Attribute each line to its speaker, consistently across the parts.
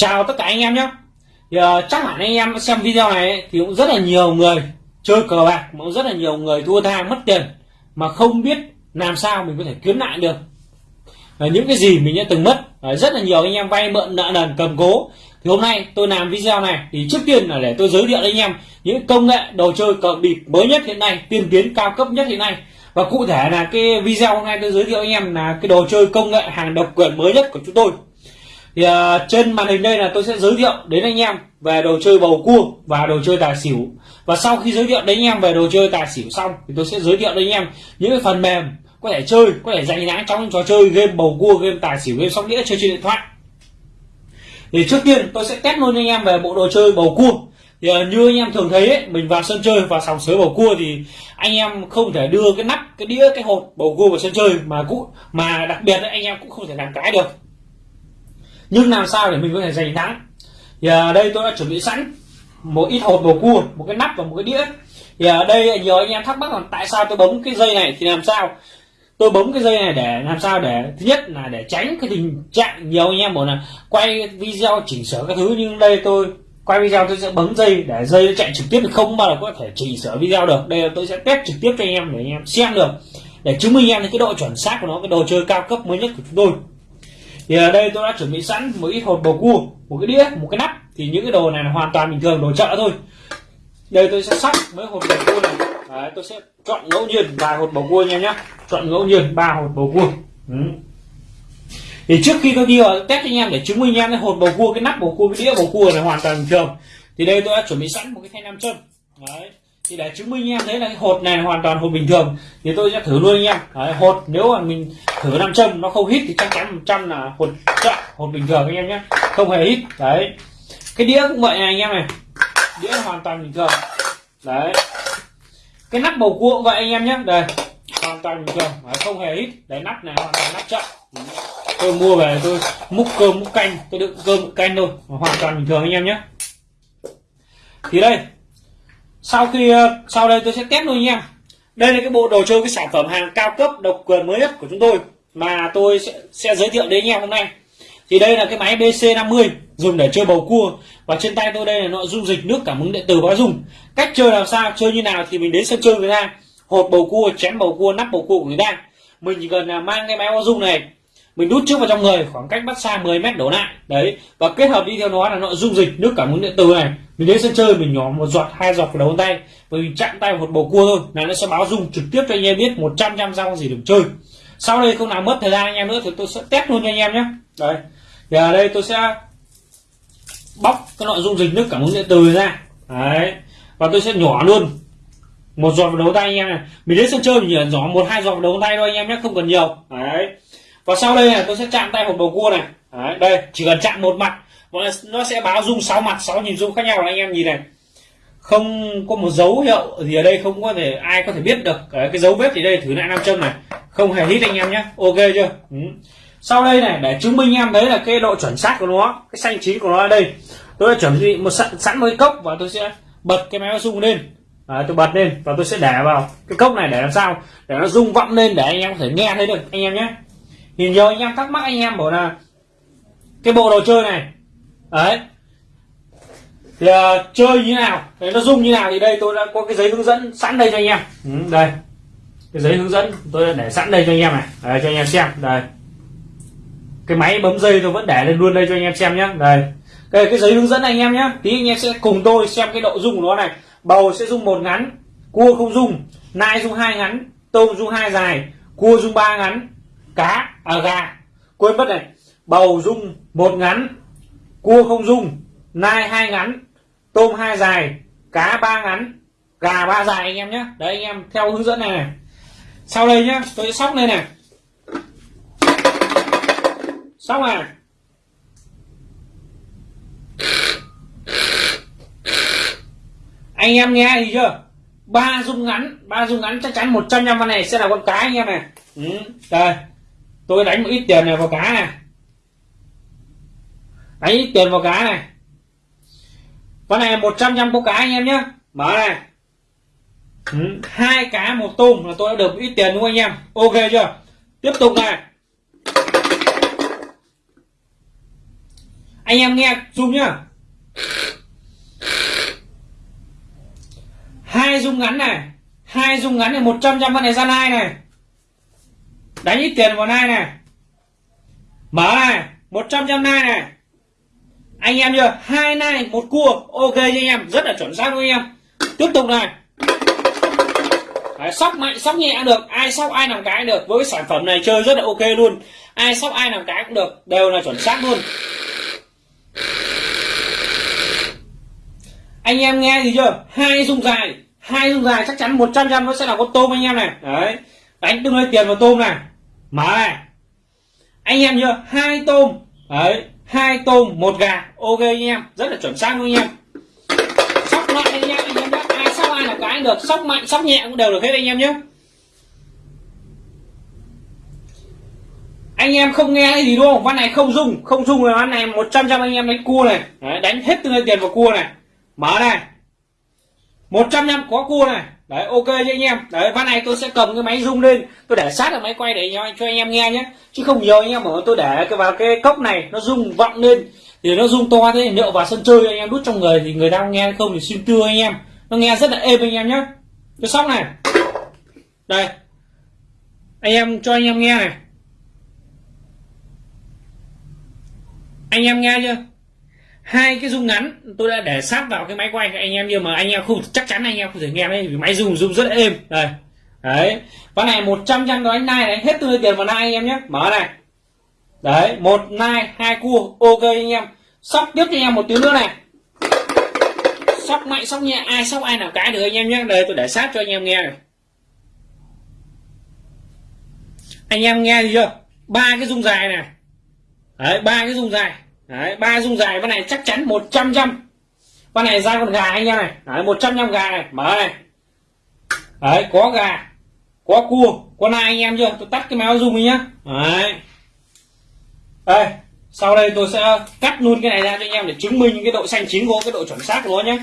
Speaker 1: chào tất cả anh em nhé. Thì, uh, chắc hẳn anh em xem video này ấy, thì cũng rất là nhiều người chơi cờ bạc mà cũng rất là nhiều người thua tha mất tiền mà không biết làm sao mình có thể kiếm lại được. Uh, những cái gì mình đã từng mất uh, rất là nhiều anh em vay mượn nợ nần cầm cố. Thì hôm nay tôi làm video này thì trước tiên là để tôi giới thiệu anh em những công nghệ đồ chơi cờ bịp mới nhất hiện nay tiên tiến cao cấp nhất hiện nay. Và cụ thể là cái video hôm nay tôi giới thiệu anh em là cái đồ chơi công nghệ hàng độc quyền mới nhất của chúng tôi thì uh, trên màn hình đây là tôi sẽ giới thiệu đến anh em về đồ chơi bầu cua và đồ chơi tài xỉu. Và sau khi giới thiệu đến anh em về đồ chơi tài xỉu xong thì tôi sẽ giới thiệu đến anh em những cái phần mềm có thể chơi có thể dành thắng trong trò chơi game bầu cua game tài xỉu game sóc đĩa chơi trên điện thoại. Thì trước tiên tôi sẽ test luôn anh em về bộ đồ chơi bầu cua. Thì uh, như anh em thường thấy ấy, mình vào sân chơi và sòng sới bầu cua thì anh em không thể đưa cái nắp cái đĩa cái hột bầu cua vào sân chơi mà cũng mà đặc biệt ấy, anh em cũng không thể làm cái được nhưng làm sao để mình có thể giành thắng? Thì ở đây tôi đã chuẩn bị sẵn một ít hột bầu cua, một cái nắp và một cái đĩa. Thì ở đây nhiều anh em thắc mắc là tại sao tôi bấm cái dây này thì làm sao? Tôi bấm cái dây này để làm sao để, thứ nhất là để tránh cái tình trạng nhiều anh em bảo là quay video chỉnh sửa các thứ. Nhưng đây tôi, quay video tôi sẽ bấm dây để dây nó chạy trực tiếp, thì không bao giờ có thể chỉnh sửa video được. Đây là tôi sẽ test trực tiếp cho anh em để anh em xem được. Để chứng minh anh em cái độ chuẩn xác của nó, cái đồ chơi cao cấp mới nhất của chúng tôi thì ở đây tôi đã chuẩn bị sẵn một ít hột bầu cua một cái đĩa một cái nắp. Thì những cái đồ này là hoàn toàn bình thường đồ chợ thôi. Đây tôi sẽ sắp mấy hột bầu cua này. Đấy, tôi sẽ chọn ngẫu nhiên vài hột bầu cua nha nhé chọn ngẫu nhiên ba hột bầu cua. Ừ. thì trước khi tôi đi vào test anh em để chứng minh anh em cái hột bầu cua cái nắp bầu cua cái đĩa bầu cua này hoàn toàn bình thường thì đây tôi đã chuẩn bị sẵn một cái thanh nam châm. Đấy thì để chứng minh em thấy là cái hột này hoàn toàn hột bình thường thì tôi sẽ thử luôn anh em. Đấy, hột nếu mà mình thử nam châm nó không hít thì chắc chắn một trăm là hột chợ hột bình thường anh em nhé. Không hề hít đấy. Cái đĩa cũng vậy này anh em này. Đĩa hoàn toàn bình thường. Đấy. Cái nắp bầu cua cũng vậy anh em nhé. Đây hoàn toàn bình thường. Đấy, không hề hít. Đấy nắp này hoàn toàn nắp chậm. Tôi mua về tôi múc cơm múc canh. Tôi đựng cơm múc canh thôi. Hoàn toàn bình thường anh em nhé. Thì đây sau khi ờ, sau đây tôi sẽ test luôn nha. Đây là cái bộ đồ chơi cái sản phẩm hàng cao cấp độc quyền mới nhất của chúng tôi mà tôi sẽ, sẽ giới thiệu đến anh em hôm nay. Thì đây là cái máy BC50 dùng để chơi bầu cua. Và trên tay tôi đây là nội dung dịch nước cảm ứng điện tử báo dung. Cách chơi làm sao chơi như nào thì mình đến sân chơi người ta. Hột bầu cua chén bầu cua nắp bầu cua của người ta. Mình chỉ cần là mang cái máy báo dung này mình đút trước vào trong người, khoảng cách bắt xa 10 mét đổ lại. Đấy, và kết hợp đi theo nó là nó dung dịch nước cảm ứng điện tử này. Mình đến sân chơi, mình nhỏ một giọt, hai giọt vào đầu tay. Và mình chạm tay một bầu cua thôi, là nó sẽ báo dung trực tiếp cho anh em biết 100 trăm sao gì được chơi. Sau đây không nào mất thời gian anh em nữa thì tôi sẽ test luôn cho anh em nhé. Đấy, thì ở đây tôi sẽ bóc cái loại dung dịch nước cảm ứng điện tử ra. Đấy, và tôi sẽ nhỏ luôn. Một giọt vào đầu tay anh em này. Mình đến sân chơi mình nhỏ một, hai giọt vào đầu tay thôi anh em nhé, không cần nhiều. Đấy và sau đây này tôi sẽ chạm tay một bầu cua này. Đấy, đây chỉ cần chạm một mặt. Nó sẽ báo dung sáu mặt sáu nhìn dung khác nhau. Anh em nhìn này. Không có một dấu hiệu gì ở đây không có thể ai có thể biết được. Cái, cái dấu vết thì đây thử lại nam châm này. Không hề hít anh em nhé. Ok chưa? Ừ. sau đây này để chứng minh em thấy là cái độ chuẩn xác của nó cái xanh chín của nó ở đây. Tôi đã chuẩn bị một sẵn, sẵn một cái cốc và tôi sẽ bật cái máy rung lên. À, tôi bật lên và tôi sẽ để vào cái cốc này để làm sao? Để nó rung vọng lên để anh em có thể nghe thấy được anh em nhé thì nhiều anh em thắc mắc anh em bảo là cái bộ đồ chơi này đấy thì uh, chơi như nào đấy, nó dùng như nào thì đây tôi đã có cái giấy hướng dẫn sẵn đây cho anh em. Ừ, đây cái giấy hướng dẫn tôi đã để sẵn đây cho anh em này. Đấy, cho anh em xem đây. Cái máy bấm dây tôi vẫn để lên luôn đây cho anh em xem nhé đây. Đây cái giấy hướng dẫn anh em nhé tí anh em sẽ cùng tôi xem cái độ dung của nó này. Bầu sẽ dùng một ngắn cua không dùng nai dùng hai ngắn tôm dùng hai dài cua dùng ba ngắn cá à gà. Quên mất này bầu rung một ngắn cua không rung nai hai ngắn tôm hai dài cá ba ngắn gà ba dài anh em nhé. Đấy anh em theo hướng dẫn này, này. sau đây nhá tôi sẽ sóc lên này. Sóc này. Anh em nghe gì chưa? Ba dung ngắn ba dung ngắn chắc chắn một trăm năm này sẽ là con cái anh em này. Ừ, đây tôi đánh một ít tiền này vào cá này. Đánh ít tiền vào cá này. Con này 100 trăm có cá anh em nhé mở này. Ừ, hai cá một tôm là tôi đã được ít tiền đúng không anh em? Ok chưa? Tiếp tục này. Anh em nghe zoom nhá. Hai dung ngắn này. Hai dung ngắn này, một trăm con này ra nai này đánh ít tiền vào nai này. Mở này một trăm trăm nai này. Anh em chưa hai nai một cua ok cho anh em. Rất là chuẩn xác với anh em. Tiếp tục này. Đấy, sóc mạnh sóc nhẹ được. Ai sóc ai làm cái được. Với cái sản phẩm này chơi rất là ok luôn. Ai sóc ai làm cái cũng được. Đều là chuẩn xác luôn. Anh em nghe gì chưa? Hai dung dài. Hai dung dài chắc chắn 100 trăm nó sẽ là con tôm anh em này. Đấy. Đánh tương đối tiền vào tôm này mở này anh em chưa hai tôm. Đấy hai tôm một gà. Ok anh em rất là chuẩn xác luôn anh em. Sóc mạnh anh em anh em nhé ai sóc ai là cái được. Sóc mạnh sóc nhẹ cũng đều được hết anh em nhé anh em không nghe cái gì đúng không? Ván này không dung không dung là ván này 100 trăm anh em đánh cua này. Đấy, đánh hết tương tiền vào cua này. Mở này. 100 năm có cua này. Đấy ok cho anh em. Đấy ván này tôi sẽ cầm cái máy rung lên. Tôi để sát ở máy quay để cho, cho anh em nghe nhé. Chứ không nhiều anh em mà tôi để cái vào cái cốc này nó rung vọng lên. Thì nó rung to thế liệu vào sân chơi anh em đút trong người thì người ta nghe không thì xin tưa anh em. Nó nghe rất là êm anh em nhé. Cái sóc này. Đây. Anh em cho anh em nghe này. Anh em nghe chưa? Hai cái rung ngắn, tôi đã để sát vào cái máy quay của anh em nhưng mà anh em không, chắc chắn anh em không thể nghe đấy vì máy rung rung rất êm. Đây. Đấy. Ván này 100 trăm đó anh nai này, hết tôi tiền vào nai anh em nhé. Mở này. Đấy, một nai, hai cua, ok anh em. Sóc tiếp cho anh em một tiếng nữa này. Sóc mạnh, sóc nhẹ, ai sóc ai nào cái được anh em nhé. Đây, tôi để sát cho anh em nghe này. Anh em nghe gì chưa? Ba cái rung dài này. Đấy, ba cái rung dài đấy, ba dung dài, con này chắc chắn 100 trăm con này ra con gà anh em này. Đấy 100 trăm gà này, mở này. Đấy, có gà, có cua, có nai anh em chưa? Tôi tắt cái máy zoom đi nhá. Đấy. Đây, sau đây tôi sẽ cắt luôn cái này ra cho anh em để chứng minh cái độ xanh chín của cái độ chuẩn xác của nó nhé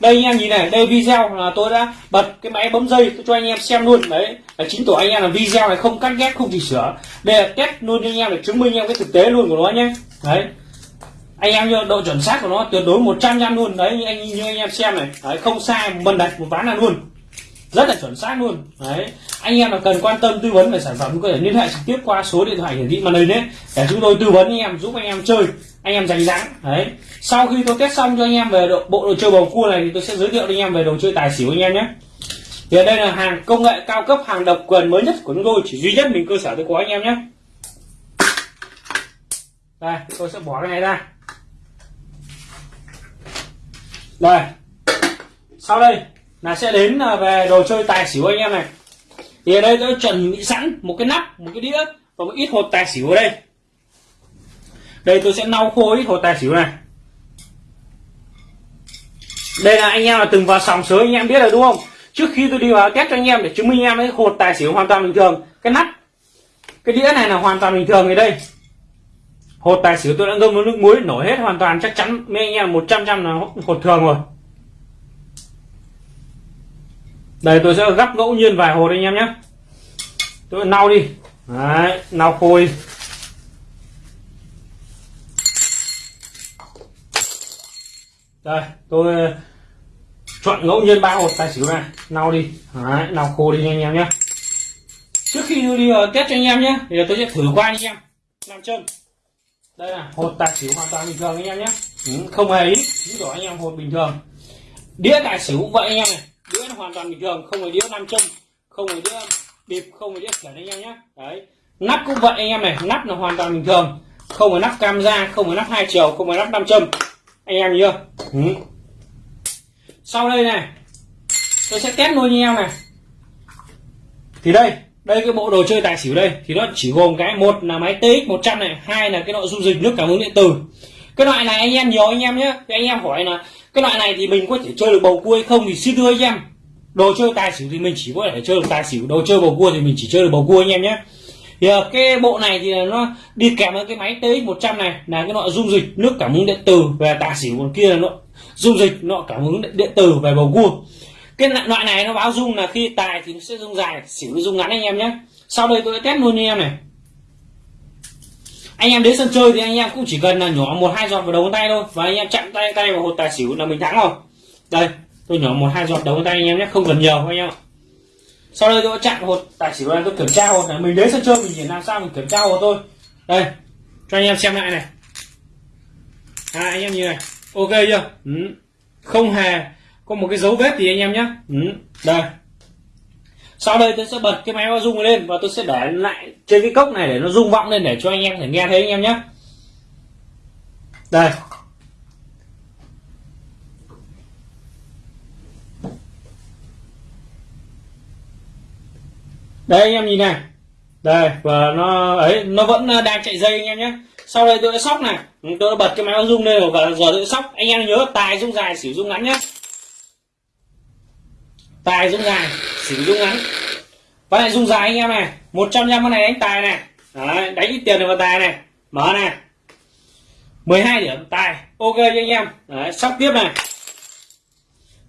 Speaker 1: đây anh em nhìn này, đây video là tôi đã bật cái máy bấm dây tôi cho anh em xem luôn. Đấy, là chính tỏ anh em là video này không cắt ghép, không chỉnh sửa. Đây là test luôn cho anh em để chứng minh em cái thực tế luôn của nó nhé đấy anh em độ chuẩn xác của nó tuyệt đối 100 trăm luôn. Đấy như anh như anh em xem này. Đấy, không sai mần đặt một ván là luôn. Rất là chuẩn xác luôn. Đấy anh em là cần quan tâm tư vấn về sản phẩm có thể liên hệ trực tiếp qua số điện thoại hiển thị màn hình đấy để chúng tôi tư vấn anh em giúp anh em chơi anh em giành dáng đấy sau khi tôi test xong cho anh em về độ, bộ đồ chơi bầu cua này thì tôi sẽ giới thiệu anh em về đồ chơi tài xỉu anh em nhé. Thì đây là hàng công nghệ cao cấp hàng độc quyền mới nhất của chúng tôi chỉ duy nhất mình cơ sở tôi có anh em nhé. Đây tôi sẽ bỏ cái này ra. Đây sau đây là sẽ đến à, về đồ chơi tài xỉu anh em này. Thì ở đây tôi chuẩn bị sẵn một cái nắp, một cái đĩa và một ít hột tài xỉu ở đây. Đây tôi sẽ lau khô ít hột tài xỉu này. Đây là anh em là từng vào sòng sới, anh em biết rồi đúng không? Trước khi tôi đi vào test cho anh em để chứng minh em ấy hột tài xỉu hoàn toàn bình thường, cái nắp, cái đĩa này là hoàn toàn bình thường ở đây hột tài xỉu tôi đã ngâm với nước muối nổi hết hoàn toàn, chắc chắn mấy anh em một trăm trăm là hột thường rồi. Đây, tôi sẽ gấp ngẫu nhiên vài hột anh em nhé. Tôi lau đi. Đấy lau khô đây, tôi ờ, chọn ngẫu nhiên ba hột tài xỉu này. Lau đi. Đấy lau khô đi anh em nhé. Trước khi tôi đi vào test cho anh em nhé. Thì tôi sẽ thử qua anh em. Làm chân đây là hột tài xỉu hoàn toàn bình thường anh em nhé. Ừ, không hề ý. Chứng tỏ anh em hột bình thường. Đĩa tài xỉu vậy anh em này. Đĩa nó hoàn toàn bình thường không phải đĩa nam châm không phải đĩa bịp không phải đĩa khiển anh em nhé. Đấy. Nắp cũng vậy anh em này nắp là hoàn toàn bình thường. Không phải nắp cam da không phải nắp hai chiều không phải nắp nam châm. Anh em nhớ. Ừ. sau đây này tôi sẽ test luôn anh em này. Thì đây đây, cái bộ đồ chơi tài xỉu đây, thì nó chỉ gồm cái một là máy TX 100 này, hai là cái loại dung dịch nước cảm ứng điện tử. Cái loại này anh em nhiều anh em nhé thì anh em hỏi là, cái loại này thì mình có thể chơi được bầu cua hay không thì xin thưa anh em. Đồ chơi tài xỉu thì mình chỉ có thể chơi được tài xỉu, đồ chơi bầu cua thì mình chỉ chơi được bầu cua anh em nhé. Thì ờ, cái bộ này thì nó đi kèm với cái máy TX 100 này, là cái loại dung dịch nước cảm ứng điện tử về tài xỉu, còn kia là nó, dung dịch nó cảm ứng điện tử về bầu cua cái loại này nó báo rung là khi tài thì nó sẽ rung dài xỉu rung ngắn anh em nhé. Sau đây tôi test luôn anh em này. Anh em đến sân chơi thì anh em cũng chỉ cần là nhỏ một hai giọt vào đầu ngón tay thôi và anh em chạm tay tay vào hột tài xỉu là mình thắng rồi. Đây tôi nhỏ một hai giọt đầu ngón tay anh em nhé không cần nhiều anh em ạ. Sau đây tôi chạm hột tài xỉu này tôi kiểm tra hột này. Mình đến sân chơi mình chỉ làm sao mình kiểm tra hột thôi. Đây cho anh em xem lại này. À, anh em như này. Ok chưa? Ừ. không hề có một cái dấu vết gì anh em nhé ừ. đây. Sau đây tôi sẽ bật cái máy rung lên và tôi sẽ để lại trên cái cốc này để nó rung vọng lên để cho anh em thể nghe thấy anh em nhé đây. Đây anh em nhìn này. Đây, và nó, ấy, nó vẫn đang chạy dây anh em nhé sau đây tôi đã sóc này. Tôi đã bật cái máy rung lên và giờ tôi sóc. Anh em nhớ tài rung dài sử dụng ngắn nhé tài dung dài xỉu dung ngắn. Và này dung dài anh em này 100 trăm con này đánh tài này. Đấy, đánh ít tiền được vào tài này. Mở này. 12 điểm tài ok cho anh em. Đấy, sóc tiếp này.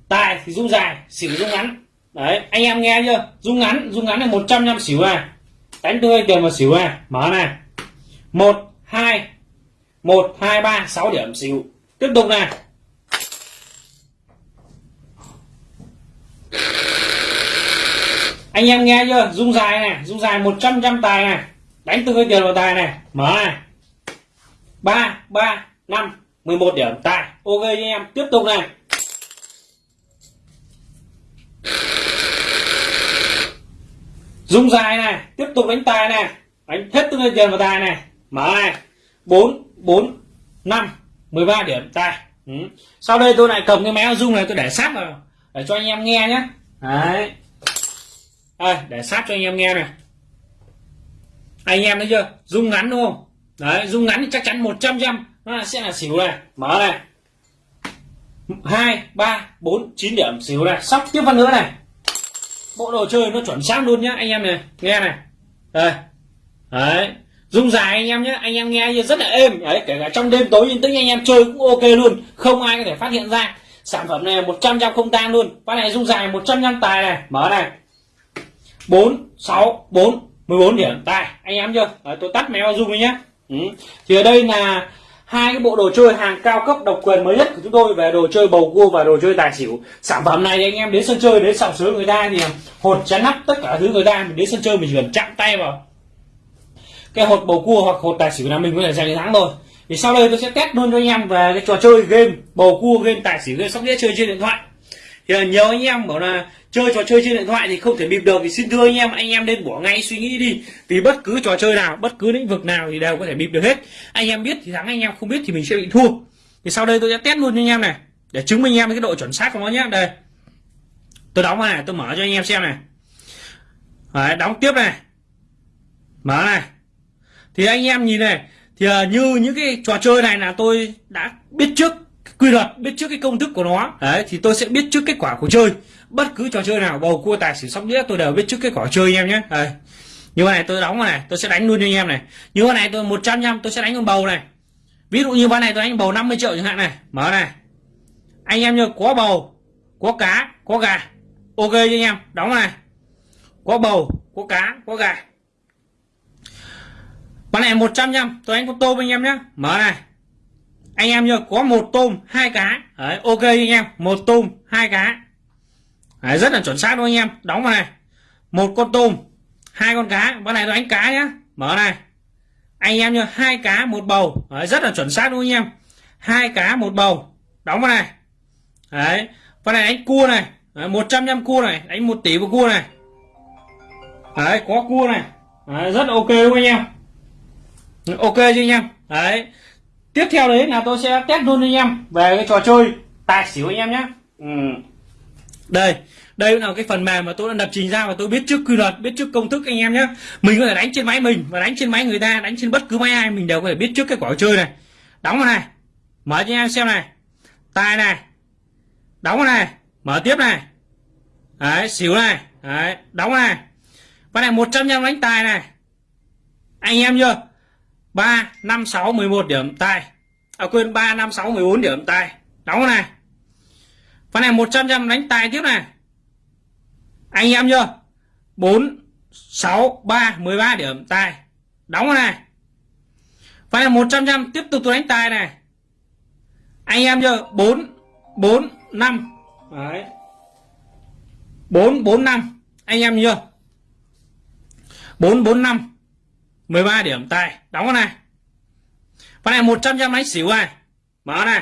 Speaker 1: Tài thì dung dài xỉu dung ngắn. Đấy anh em nghe chưa? Dung ngắn dung ngắn là 100 trăm xỉu này. Đánh tươi tiền vào xỉu này. Mở này. Một hai một hai ba sáu điểm xỉu. Tiếp tục này. Anh em nghe chưa? Dung dài này, dung dài 100 trăm tài này. Đánh từ cái tiền vào tài này. Mở này. Ba ba, năm 11 điểm. Tài, ok anh em. Tiếp tục này. Dung dài này, tiếp tục đánh tài này. Đánh hết từ cái tiền vào tài này. Mở này. Bốn bốn, năm 13 điểm. Tài. Ừ. sau đây tôi lại cầm cái máy dung này tôi để sát vào, để cho anh em nghe nhé. Đấy đây, để sát cho anh em nghe này. Anh em thấy chưa? Rung ngắn đúng không? Đấy, rung ngắn thì chắc chắn 100 trăm nó sẽ là xỉu này. Mở này. Hai, ba, bốn, chín điểm, xỉu này. Sóc tiếp phân nữa này. Bộ đồ chơi nó chuẩn xác luôn nhá, anh em này. Nghe này. Đây. Đấy. Dung dài anh em nhé anh em nghe rất là êm. Đấy, kể cả trong đêm tối yên tĩnh anh em chơi cũng ok luôn. Không ai có thể phát hiện ra. Sản phẩm này 100 trăm không tan luôn. Con này dung dài 100 trăm tài này. Mở này. 4 6 4 14 điểm. Tài anh em chưa? Đấy, tôi tắt máy bao dung đi nhé. Ừ. thì ở đây là hai cái bộ đồ chơi hàng cao cấp độc quyền mới nhất của chúng tôi về đồ chơi bầu cua và đồ chơi tài xỉu. Sản phẩm này thì anh em đến sân chơi đến sòng sới người ta thì hột chắn nắp tất cả thứ người ta mình đến sân chơi mình chỉ cần chạm tay vào cái hột bầu cua hoặc hột tài xỉu là mình có thể giành thắng rồi thì sau đây tôi sẽ test luôn cho anh em về cái trò chơi game bầu cua game tài xỉu game sóc đĩa chơi trên điện thoại thì nhiều anh em bảo là chơi trò chơi trên điện thoại thì không thể bịp được thì xin thưa anh em anh em nên bỏ ngay suy nghĩ đi. Vì bất cứ trò chơi nào bất cứ lĩnh vực nào thì đều có thể bịp được hết. Anh em biết thì thắng anh em không biết thì mình sẽ bị thua. Thì sau đây tôi sẽ test luôn cho anh em này để chứng minh anh em cái độ chuẩn xác của nó nhé đây. Tôi đóng này tôi mở cho anh em xem này. Đấy, đóng tiếp này. Mở này. Thì anh em nhìn này thì à, như những cái trò chơi này là tôi đã biết trước quy luật, biết trước cái công thức của nó. Đấy, thì tôi sẽ biết trước kết quả của chơi. Bất cứ trò chơi nào, bầu cua, tài xỉu, sóc đĩa, tôi đều biết trước kết quả chơi anh em nhé. Đấy. như này, tôi đóng này, tôi sẽ đánh luôn cho anh em này. Như con này, tôi 100 trăm tôi sẽ đánh con bầu này. Ví dụ như ván này, tôi đánh bầu 50 triệu chẳng hạn này. Mở này. Anh em như có bầu, có cá, có gà. Ok cho anh em, đóng này. Có bầu, có cá, có gà. Bán này 100 trăm tôi đánh con tôm anh em nhé. Mở này anh em nhớ có một tôm hai cá. Đấy, ok anh em một tôm hai cá. Đấy, rất là chuẩn xác luôn anh em đóng vào này. Một con tôm hai con cá. Con này là đánh cá nhá mở này. Anh em nhớ hai cá một bầu. Đấy, rất là chuẩn xác luôn anh em. Hai cá một bầu đóng vào này. Đấy con này đánh cua này. Một trăm năm cua này đánh một tỷ một cua này. Đấy có cua này. Đấy, rất ok luôn anh em. Ok chứ anh em? Đấy tiếp theo đấy là tôi sẽ test luôn anh em, về cái trò chơi. Tài xỉu anh em nhé. Ừ. đây đây là cái phần mềm mà tôi đã lập trình ra và tôi biết trước quy luật, biết trước công thức anh em nhé. Mình có thể đánh trên máy mình và đánh trên máy người ta, đánh trên bất cứ máy ai, mình đều có thể biết trước cái quả chơi này. Đóng vào này, mở cho anh em xem này. Tài này, đóng vào này, mở tiếp này. Đấy, xỉu này, đấy, đóng vào này. Và này 100 trăm đánh tài này. Anh em chưa? 3 5 6 11 điểm tài à quên 3 5 6 14 điểm tài đóng này. Phần này 100 trăm đánh tài tiếp này. Anh em chưa? 4 6 3 13 điểm tài đóng này. Phải này 100 trăm tiếp tục tôi đánh tài này. Anh em chưa? 4 4 5 đấy. 4 4 5 anh em chưa? 4 4 5 13 điểm. Tài đóng con này. Con này 100 trăm đánh xỉu này. Mở này.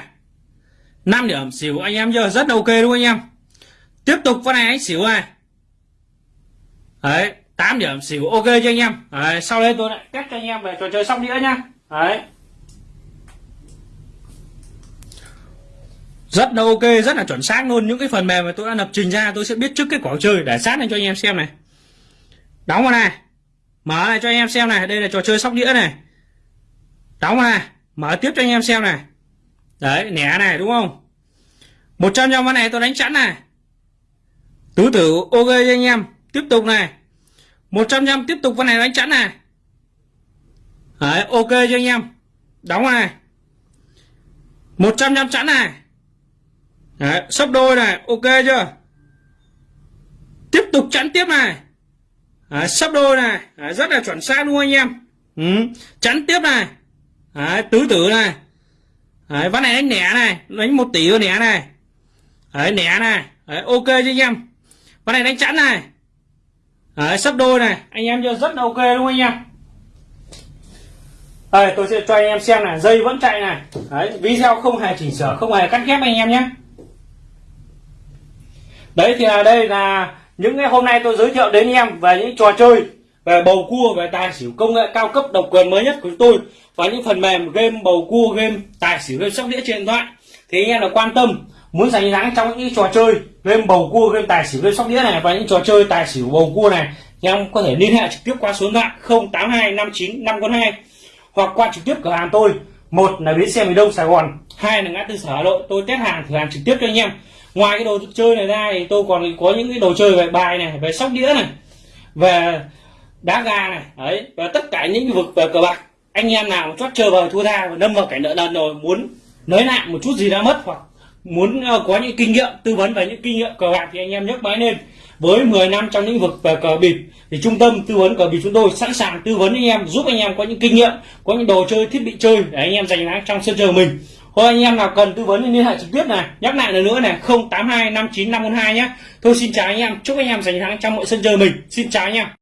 Speaker 1: 5 điểm xỉu anh em giờ rất ok đúng không anh em? Tiếp tục con này đánh xỉu này. Đấy 8 điểm xỉu ok cho anh em? Đấy, sau đây tôi lại test cho anh em về trò chơi xong đĩa nhá. Đấy. Rất là ok rất là chuẩn xác luôn. Những cái phần mềm mà tôi đã lập trình ra tôi sẽ biết trước kết quả chơi để sát lên cho anh em xem này. Đóng vào này mở này cho anh em xem này, đây là trò chơi sóc đĩa này. Đóng này, mở tiếp cho anh em xem này. Đấy, nẻ này, đúng không? 100 trăm con này tôi đánh chẵn này. Tứ tử, ok cho anh em, tiếp tục này. 100 trăm tiếp tục con này đánh chẵn này. Đấy, ok cho anh em. Đóng vào này. 100 trăm chẵn này. Đấy, sấp đôi này, ok chưa? Tiếp tục chẵn tiếp này đấy, sấp đôi này. Đấy, rất là chuẩn xác luôn anh em? Ừ. chẵn tiếp này. Đấy, tứ tử này. Đấy, ván này đánh nẻ này. Đánh một tỷ vào nẻ này. Đấy, nẻ này. Đấy, ok cho anh em? Ván này đánh chẵn này. Đấy, sấp đôi này. Anh em chưa rất là ok không anh em? Đây tôi sẽ cho anh em xem này. Dây vẫn chạy này. Đấy video không hề chỉnh sửa không hề cắt ghép anh em nhé. Đấy thì là đây là những cái hôm nay tôi giới thiệu đến em về những trò chơi, về bầu cua, về tài xỉu công nghệ cao cấp độc quyền mới nhất của chúng tôi và những phần mềm game bầu cua, game tài xỉu, game sóc đĩa trên điện thoại. Thì anh em là quan tâm, muốn giành thắng trong những trò chơi game bầu cua, game tài xỉu, game sóc đĩa này và những trò chơi tài xỉu bầu cua này em có thể liên hệ trực tiếp qua số điện thoại 082 59 542 hoặc qua trực tiếp cửa hàng tôi. Một là bến xe miền đông sài gòn, hai là ngã tư sở hà nội. Tôi test hàng thử hàng trực tiếp cho anh em ngoài cái đồ chơi này ra thì tôi còn có những cái đồ chơi về bài này, về sóc đĩa này, về đá gà này, đấy, và tất cả những vực về cờ bạc. Anh em nào chót chơi vào thua tha và đâm vào cảnh nợ nần rồi muốn nới lại một chút gì đã mất, hoặc muốn ờ, có những kinh nghiệm, tư vấn về những kinh nghiệm cờ bạc thì anh em nhấc máy lên. Với 10 năm trong lĩnh vực về cờ bịp thì trung tâm tư vấn cờ bịp chúng tôi sẵn sàng tư vấn anh em, giúp anh em có những kinh nghiệm, có những đồ chơi thiết bị chơi để anh em giành thắng trong sân chơi mình. Thôi anh em nào cần tư vấn thì liên hệ trực tiếp này. Nhắc lại lần nữa này 082 59 542 nhé Thôi xin chào anh em, chúc anh em giành thắng trong mọi sân chơi mình. Xin chào anh em.